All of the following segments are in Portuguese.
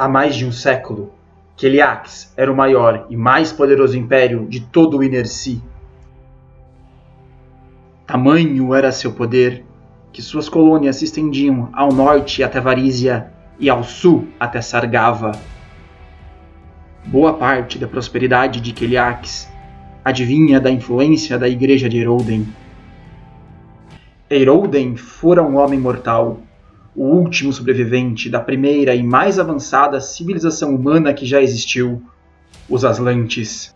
Há mais de um século, Keliax era o maior e mais poderoso império de todo o Inerci. Tamanho era seu poder que suas colônias se estendiam ao norte até Varízia e ao sul até Sargava. Boa parte da prosperidade de Keliax adivinha da influência da igreja de Eroden. Eroden fora um homem mortal, o último sobrevivente da primeira e mais avançada civilização humana que já existiu, os Aslantes.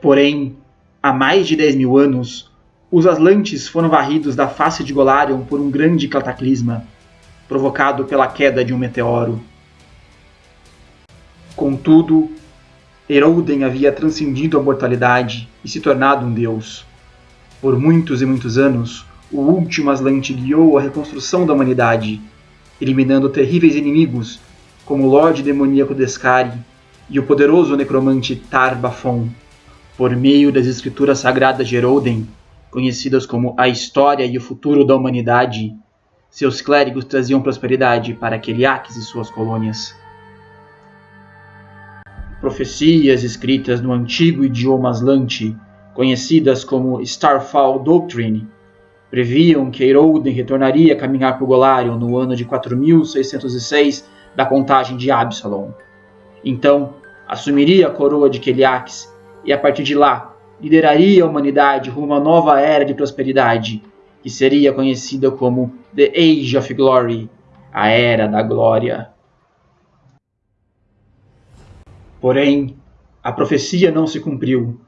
Porém, há mais de 10 mil anos, os Aslantes foram varridos da face de Golarion por um grande cataclisma, provocado pela queda de um meteoro. Contudo, Eroden havia transcendido a mortalidade e se tornado um deus. Por muitos e muitos anos, o último Aslante guiou a reconstrução da humanidade, eliminando terríveis inimigos como o Lorde Demoníaco Descari e o poderoso necromante Tarbafon. Por meio das escrituras sagradas de Eroden, conhecidas como a História e o Futuro da Humanidade, seus clérigos traziam prosperidade para Keliaques e suas colônias. Profecias escritas no antigo idioma Aslante, conhecidas como Starfall Doctrine, previam que Eiroden retornaria a caminhar por Golarion no ano de 4606 da contagem de Absalom. Então, assumiria a coroa de Keliax e a partir de lá lideraria a humanidade rumo a uma nova era de prosperidade, que seria conhecida como The Age of Glory, a Era da Glória. Porém, a profecia não se cumpriu,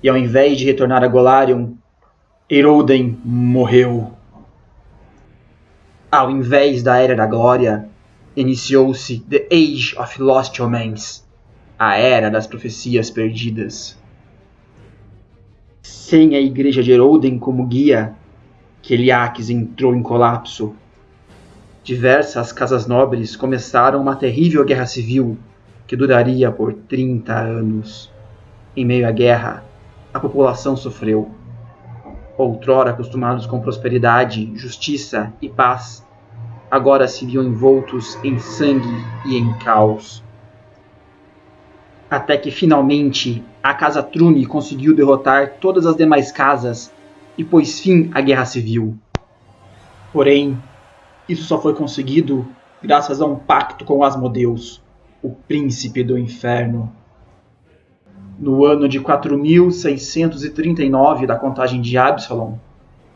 e ao invés de retornar a Golarion, Eroden morreu. Ao invés da Era da Glória, iniciou-se The Age of Lost Omens, a Era das Profecias Perdidas. Sem a Igreja de Eroden como guia, Keliaques entrou em colapso. Diversas casas nobres começaram uma terrível guerra civil que duraria por 30 anos. Em meio à guerra, a população sofreu outrora acostumados com prosperidade, justiça e paz, agora se viam envoltos em sangue e em caos. Até que finalmente a Casa Trune conseguiu derrotar todas as demais casas e pôs fim à guerra civil. Porém, isso só foi conseguido graças a um pacto com Asmodeus, o príncipe do inferno. No ano de 4639 da contagem de Absalom,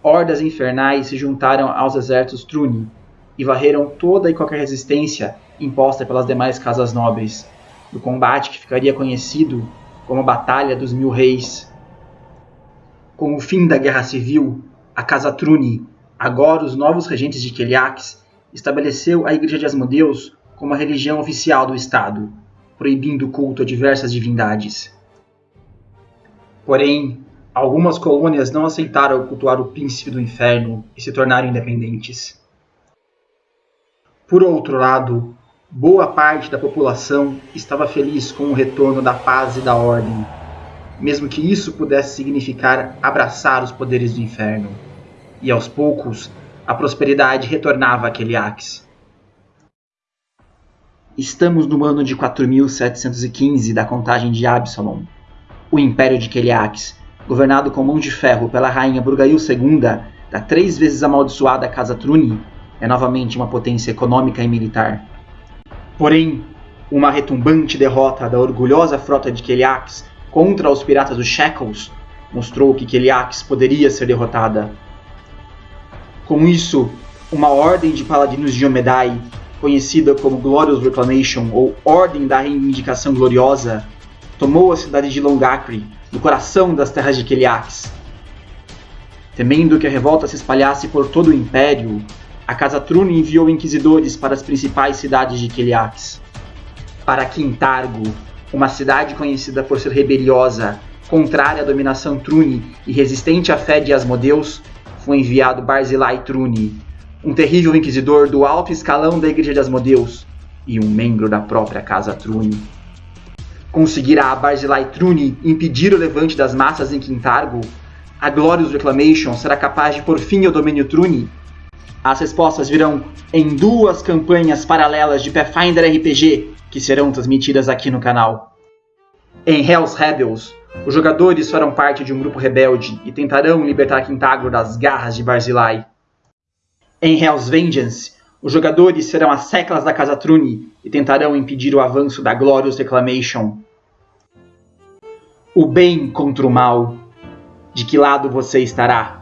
hordas infernais se juntaram aos exércitos Truni e varreram toda e qualquer resistência imposta pelas demais casas nobres, no combate que ficaria conhecido como a Batalha dos Mil Reis. Com o fim da Guerra Civil, a Casa Truni, agora os novos regentes de Keliax, estabeleceu a Igreja de Asmodeus como a religião oficial do Estado, proibindo o culto a diversas divindades. Porém, algumas colônias não aceitaram cultuar o príncipe do inferno e se tornaram independentes. Por outro lado, boa parte da população estava feliz com o retorno da paz e da ordem, mesmo que isso pudesse significar abraçar os poderes do inferno. E aos poucos, a prosperidade retornava a Keliax. Estamos no ano de 4715 da contagem de Absalom, o Império de Keliax, governado com mão de ferro pela rainha Burgail II da três vezes amaldiçoada Casa Truni, é novamente uma potência econômica e militar. Porém, uma retumbante derrota da orgulhosa frota de Keliax contra os piratas dos Shackles mostrou que Keliax poderia ser derrotada. Com isso, uma ordem de paladinos de Omedai, conhecida como Glorious Reclamation ou Ordem da Reivindicação Gloriosa, tomou a cidade de Longacre, no coração das terras de Keliax. Temendo que a revolta se espalhasse por todo o império, a Casa Trune enviou inquisidores para as principais cidades de Keliax. Para Quintargo, uma cidade conhecida por ser rebeliosa, contrária à dominação Trune e resistente à fé de Asmodeus, foi enviado Barzillai Trune, um terrível inquisidor do alto escalão da Igreja de Asmodeus e um membro da própria Casa Trune conseguirá a Barzillai Truni impedir o levante das massas em Quintargo, a Glorious Reclamation será capaz de por fim ao domínio Truni? As respostas virão em duas campanhas paralelas de Pathfinder RPG que serão transmitidas aqui no canal. Em Hell's Rebels, os jogadores farão parte de um grupo rebelde e tentarão libertar Quintagro das garras de Barzillai. Em Hell's Vengeance, os jogadores serão as seclas da Casa Truni e tentarão impedir o avanço da Glorious Reclamation. O bem contra o mal. De que lado você estará?